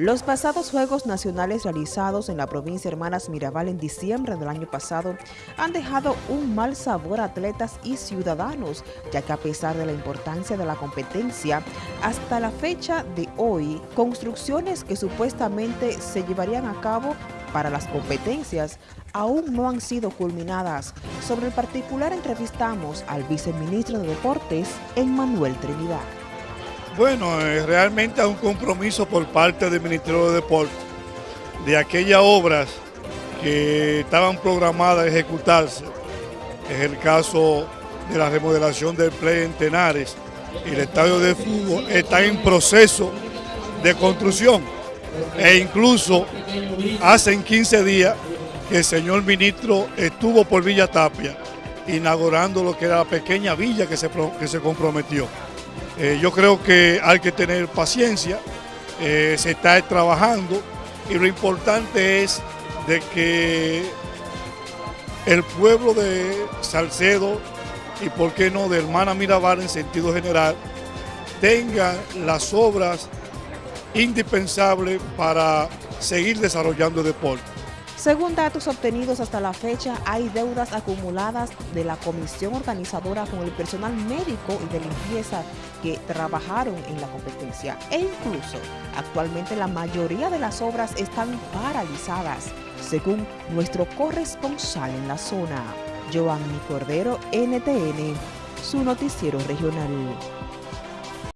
Los pasados Juegos Nacionales realizados en la provincia Hermanas Mirabal en diciembre del año pasado han dejado un mal sabor a atletas y ciudadanos, ya que a pesar de la importancia de la competencia, hasta la fecha de hoy, construcciones que supuestamente se llevarían a cabo para las competencias aún no han sido culminadas. Sobre el particular entrevistamos al viceministro de Deportes, Emmanuel Trinidad. Bueno, realmente hay un compromiso por parte del Ministerio de Deportes de aquellas obras que estaban programadas a ejecutarse. Es el caso de la remodelación del Play en Tenares y el estadio de fútbol está en proceso de construcción. E incluso hace 15 días que el señor ministro estuvo por Villa Tapia inaugurando lo que era la pequeña villa que se, que se comprometió. Eh, yo creo que hay que tener paciencia, eh, se está trabajando y lo importante es de que el pueblo de Salcedo y por qué no de Hermana Mirabal en sentido general tenga las obras indispensables para seguir desarrollando el deporte. Según datos obtenidos hasta la fecha, hay deudas acumuladas de la comisión organizadora con el personal médico y de limpieza que trabajaron en la competencia. E incluso, actualmente la mayoría de las obras están paralizadas, según nuestro corresponsal en la zona, Giovanni Cordero, NTN, su noticiero regional.